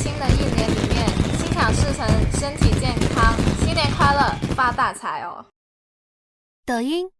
新的一年里面心想事成身体健康新年快乐发大财哦。抖音